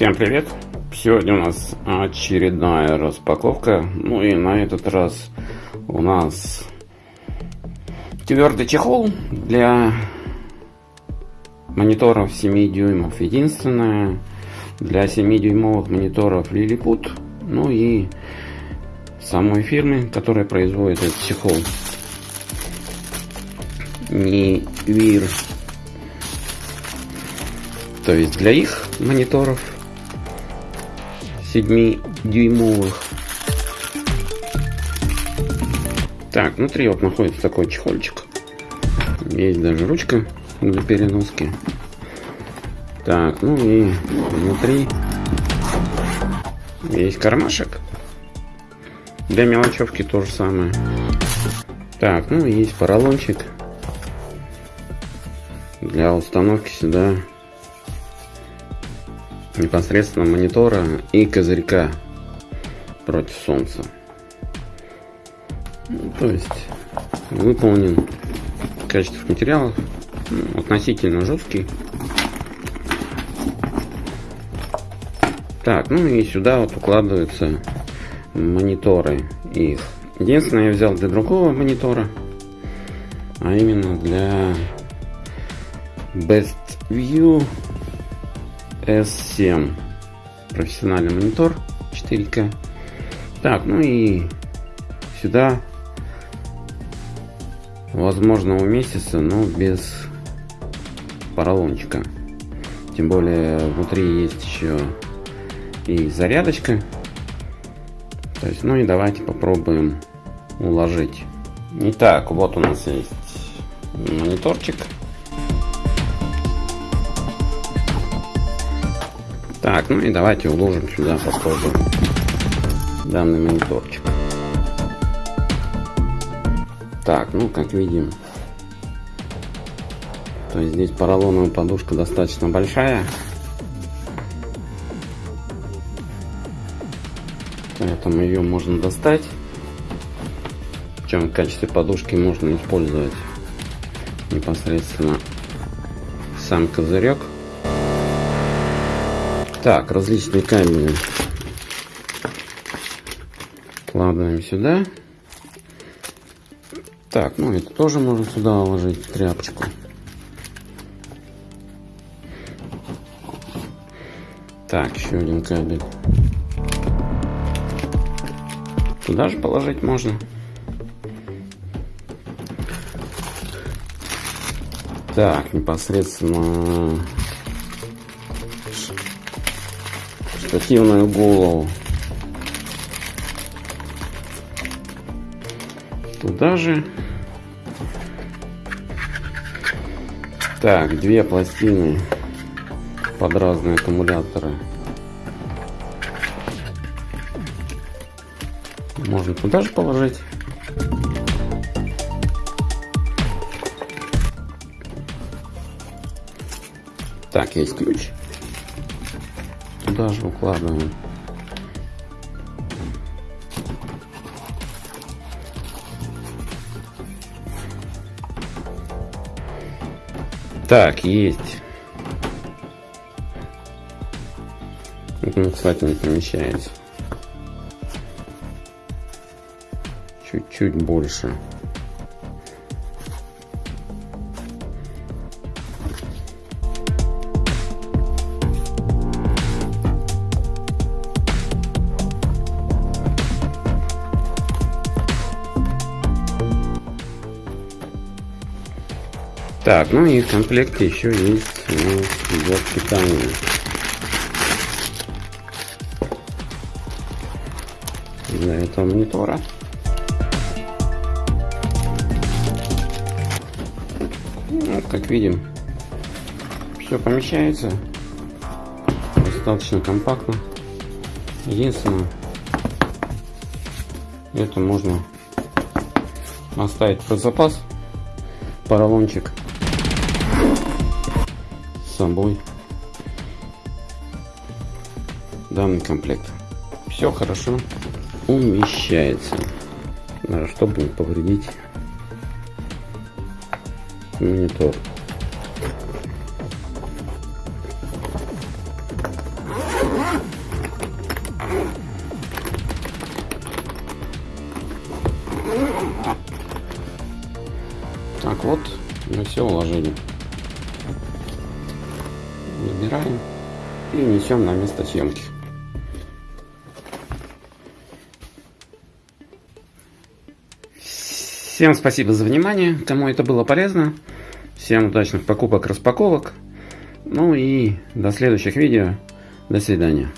Всем привет! Сегодня у нас очередная распаковка. Ну и на этот раз у нас твердый чехол для мониторов 7 дюймов. Единственное, для 7-дюймовых мониторов Lilliput. Ну и самой фирмы, которая производит этот чехол. Не Вир. То есть для их мониторов 7-дюймовых. Так, внутри вот находится такой чехольчик. Есть даже ручка для переноски. Так, ну и внутри есть кармашек. Для мелочевки то же самое. Так, ну и есть поролончик для установки сюда непосредственно монитора и козырька против солнца. Ну, то есть выполнен качество материалов ну, относительно жесткий. Так, ну и сюда вот укладываются мониторы их. Единственное, я взял для другого монитора, а именно для Best View S7 профессиональный монитор 4К. Так, ну и сюда возможно уместится, но без поролончика. Тем более внутри есть еще и зарядочка. То есть, ну и давайте попробуем уложить. Итак, вот у нас есть мониторчик Так, ну и давайте уложим сюда попробуем данный мониторчик. Так, ну как видим, то есть здесь поролоновая подушка достаточно большая. Поэтому ее можно достать. Причем в качестве подушки можно использовать непосредственно сам козырек. Так, различные камни вкладываем сюда. Так, ну это тоже можно сюда уложить тряпочку. Так, еще один кабель. Туда же положить можно. Так, непосредственно штативную голову. Туда же. Так, две пластины под разные аккумуляторы. Можно туда же положить. Так, есть ключ туда же укладываем. Так, есть. Ну, кстати, не помещается. Чуть-чуть больше. Так, ну и в комплекте еще есть ну, блок питания. Для этого монитора. Ну, как видим, все помещается. Достаточно компактно. Единственное, это можно оставить про запас поролончик собой данный комплект. Все хорошо умещается, чтобы не повредить монитор. Так вот, мы все уложили. Забираем и несем на место съемки. Всем спасибо за внимание, кому это было полезно. Всем удачных покупок, распаковок. Ну и до следующих видео. До свидания.